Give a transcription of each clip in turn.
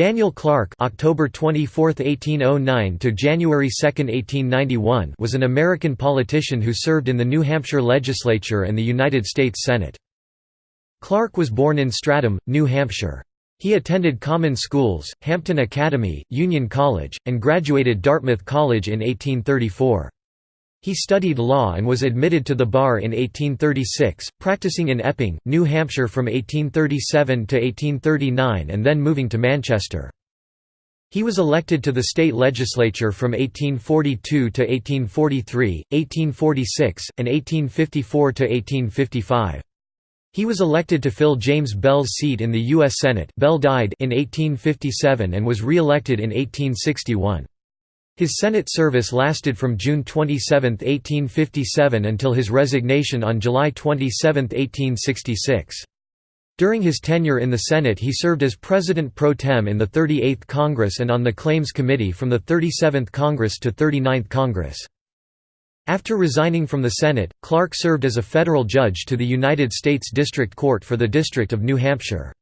Daniel Clark October 24, 1809 to January 2, 1891 was an American politician who served in the New Hampshire legislature and the United States Senate. Clark was born in Stratham, New Hampshire. He attended common schools, Hampton Academy, Union College, and graduated Dartmouth College in 1834. He studied law and was admitted to the bar in 1836, practicing in Epping, New Hampshire from 1837 to 1839 and then moving to Manchester. He was elected to the state legislature from 1842 to 1843, 1846, and 1854 to 1855. He was elected to fill James Bell's seat in the U.S. Senate Bell died in 1857 and was re-elected in 1861. His Senate service lasted from June 27, 1857 until his resignation on July 27, 1866. During his tenure in the Senate he served as President pro tem in the 38th Congress and on the Claims Committee from the 37th Congress to 39th Congress. After resigning from the Senate, Clark served as a federal judge to the United States District Court for the District of New Hampshire.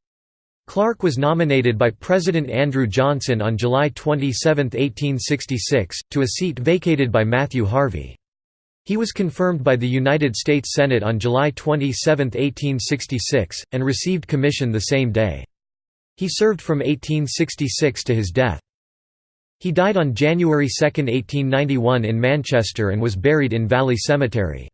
Clark was nominated by President Andrew Johnson on July 27, 1866, to a seat vacated by Matthew Harvey. He was confirmed by the United States Senate on July 27, 1866, and received commission the same day. He served from 1866 to his death. He died on January 2, 1891 in Manchester and was buried in Valley Cemetery.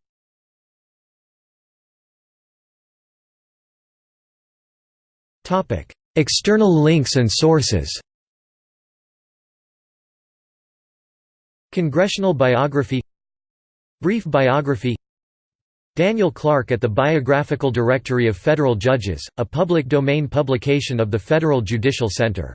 External links and sources Congressional biography Brief biography Daniel Clark at the Biographical Directory of Federal Judges, a public domain publication of the Federal Judicial Center